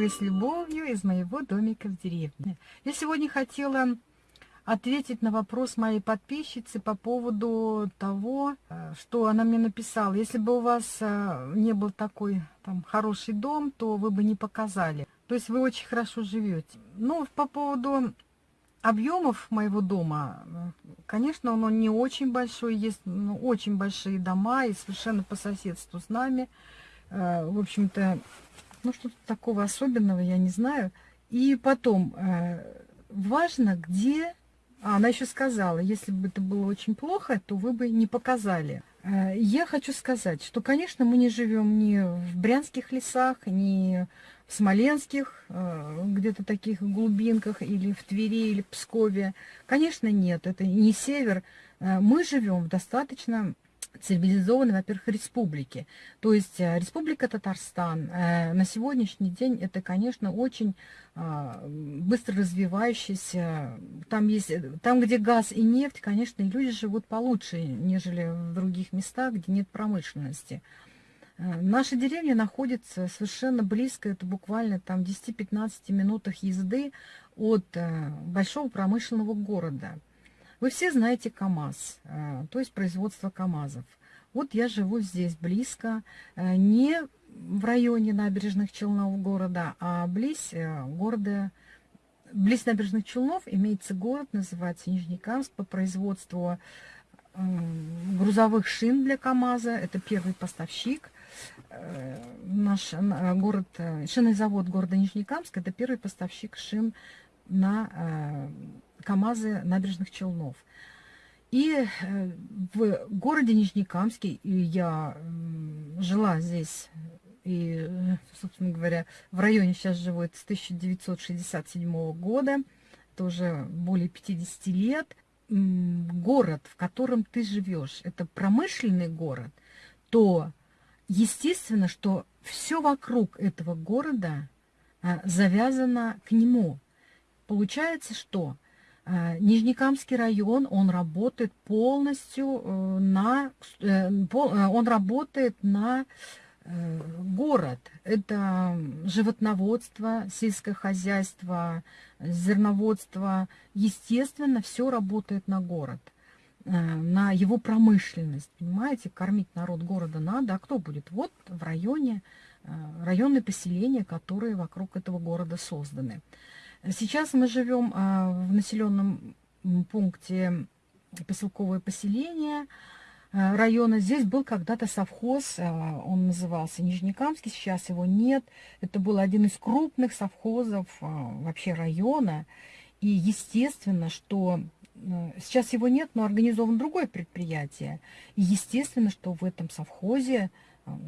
вы с любовью из моего домика в деревне. Я сегодня хотела ответить на вопрос моей подписчицы по поводу того, э, что она мне написала. Если бы у вас э, не был такой там хороший дом, то вы бы не показали. То есть вы очень хорошо живете. Ну, по поводу объемов моего дома, конечно, он, не очень большой, есть ну, очень большие дома и совершенно по соседству с нами. Э, в общем-то, ну, что-то такого особенного, я не знаю. И потом, э, важно, где... А, она еще сказала, если бы это было очень плохо, то вы бы не показали. Э, я хочу сказать, что, конечно, мы не живем ни в брянских лесах, ни в смоленских, э, где-то таких глубинках, или в Твери, или в Пскове. Конечно, нет, это не север. Мы живем в достаточно цивилизованной, во-первых, республики. То есть э, Республика Татарстан э, на сегодняшний день это, конечно, очень а, быстро развивающийся. Там, есть, там, где газ и нефть, конечно, люди живут получше, нежели в других местах, где нет промышленности. Э, наша деревня находится совершенно близко, это буквально там 10-15 минутах езды от большого промышленного города. Вы все знаете КАМАЗ, э, то есть производство КАМАЗов. Вот я живу здесь близко, э, не в районе набережных Челнов города, а близ э, города, близ набережных Челнов имеется город, называется Нижнекамск, по производству грузовых шин для КАМАЗа. Это первый поставщик. Наш город, шинный завод города Нижнекамск, это первый поставщик шин на КАМАЗы набережных Челнов. И э, в городе Нижнекамске я жила здесь, и, собственно говоря, в районе сейчас живу с 1967 года, это уже более 50 лет. Город, в котором ты живешь, это промышленный город, то естественно, что все вокруг этого города а, завязано к нему. Получается, что Э, Нижнекамский район, он работает полностью э, на, э, он работает на город. Это животноводство, сельское хозяйство, зерноводство. Естественно, все работает на город, на его промышленность. Понимаете, кормить народ города надо. А кто будет? Вот в районе, районные поселения, которые вокруг этого города созданы. Сейчас мы живем а, в населенном пункте поселковое поселение а, района. Здесь был когда-то совхоз, а, он назывался Нижнекамский, сейчас его нет. Это был один из крупных совхозов вообще района. И естественно, что сейчас его нет, но организован другое предприятие. И естественно, что в этом совхозе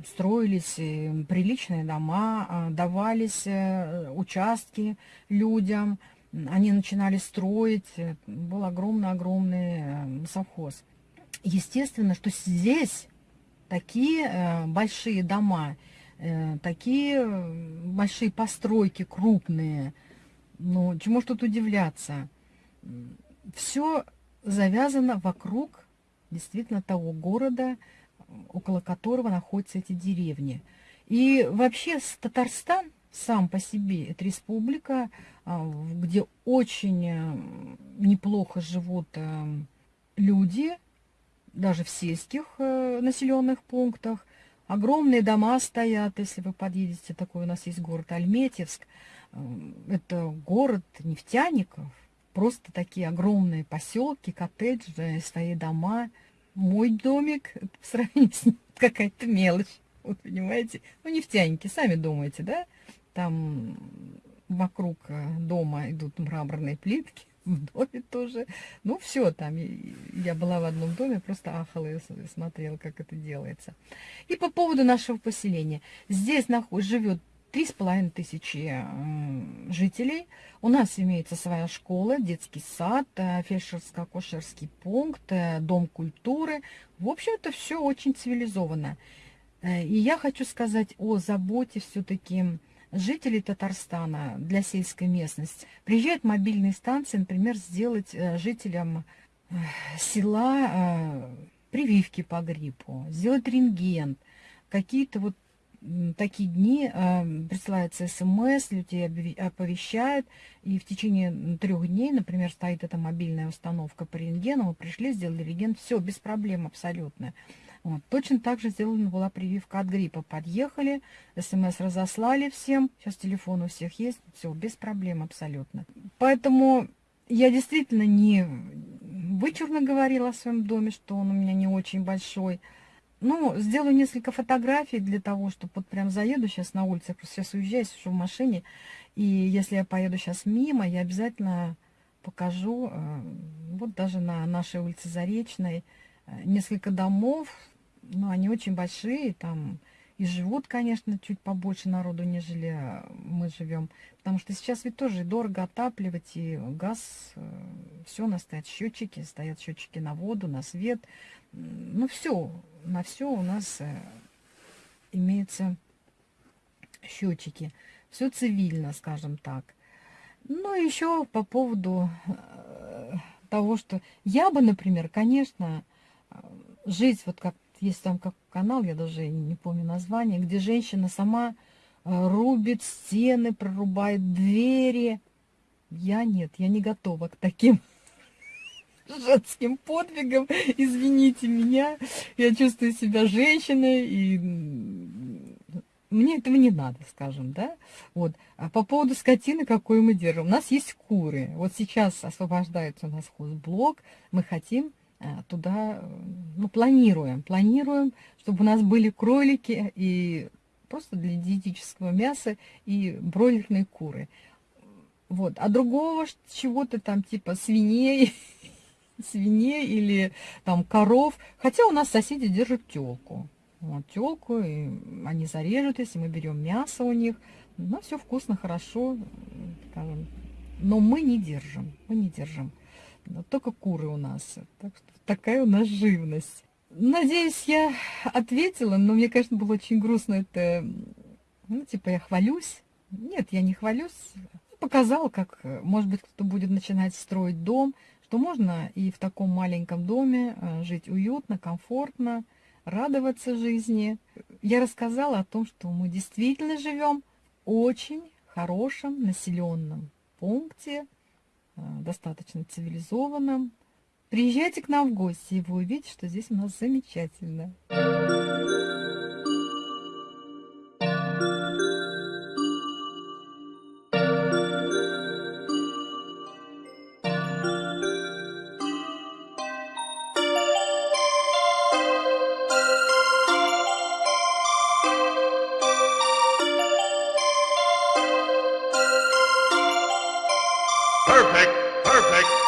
строились э, приличные дома, а, давались э, участки людям, они начинали строить, э, был огромный-огромный совхоз. Естественно, что здесь такие большие дома, такие большие постройки крупные, ну, чему ж тут удивляться? Все завязано вокруг действительно того города, около которого находятся эти деревни. И вообще Татарстан сам по себе, это республика, а, где очень э, неплохо живут э, люди, даже в сельских э, населенных пунктах. Огромные дома стоят, если вы подъедете, такой у нас есть город Альметьевск. Это город нефтяников, просто такие огромные поселки, коттеджи, свои дома – мой домик в сравнении с ним какая-то мелочь. Вот понимаете? Ну, нефтяники, сами думаете, да? Там вокруг э, дома идут мраморные плитки, в доме тоже. Ну, все там. Я была в одном доме, просто ахала и смотрела, как это делается. И по поводу нашего поселения. Здесь живет три с половиной тысячи жителей. У нас имеется своя школа, детский сад, э, фельдшерско-акушерский пункт, э, дом культуры. В общем, это все очень цивилизованно. Э, и я хочу сказать о заботе все-таки жителей Татарстана для сельской местности. Приезжают мобильные станции, например, сделать жителям села прививки по гриппу, сделать рентген, какие-то вот такие дни присылается смс, людей оповещают, и в течение трех дней, например, стоит эта мобильная установка по рентгену, мы пришли, сделали рентген, все, без проблем абсолютно. Вот. Точно так же сделана была прививка от гриппа. Подъехали, смс разослали всем, сейчас телефон у всех есть, все, без проблем абсолютно. Поэтому я действительно не вычурно говорила о своем доме, что он у меня не очень большой. Ну, сделаю несколько фотографий для того, чтобы вот прям заеду сейчас на улице, просто сейчас уезжаю, сижу в машине, и если я поеду сейчас мимо, я обязательно покажу, э, вот даже на нашей улице Заречной, э, несколько домов, ну, они очень большие, там и живут, конечно, чуть побольше народу, нежели мы живем. Потому что сейчас ведь тоже дорого отапливать, и газ, э, все, у нас стоят счетчики, стоят счетчики на воду, на свет. Ну, все, на все у нас э, имеются счетчики. Все цивильно, скажем так. Ну, еще по поводу э, того, что я бы, например, конечно, жить вот как есть там как канал, я даже не помню название, где женщина сама э, рубит стены, прорубает двери. Я нет, я не готова к таким женским подвигам. Извините меня, я чувствую себя женщиной, и мне этого не надо, скажем, да. Вот. А по поводу скотины, какой мы держим. У нас есть куры. Вот сейчас освобождается у нас хозблок. Мы хотим Э, туда, ну, планируем, планируем, чтобы у нас были кролики и просто для диетического мяса и бройлерные куры. Вот. А другого чего-то там типа свиней, свиней или там коров. Хотя у нас соседи держат телку. Вот, телку, и они зарежут, если мы берем мясо у них. Ну, все вкусно, хорошо. Но мы не держим, мы не держим. Но только куры у нас. Так что такая у нас живность. Надеюсь, я ответила, но мне, конечно, было очень грустно это... Ну, типа, я хвалюсь. Нет, я не хвалюсь. Показала, как, может быть, кто-то будет начинать строить дом, что можно и в таком маленьком доме э, жить уютно, комфортно, радоваться жизни. Я рассказала о том, что мы действительно живем в очень хорошем населенном пункте, э, достаточно цивилизованном, Приезжайте к нам в гости, и вы увидите, что здесь у нас замечательно. Perfect, perfect.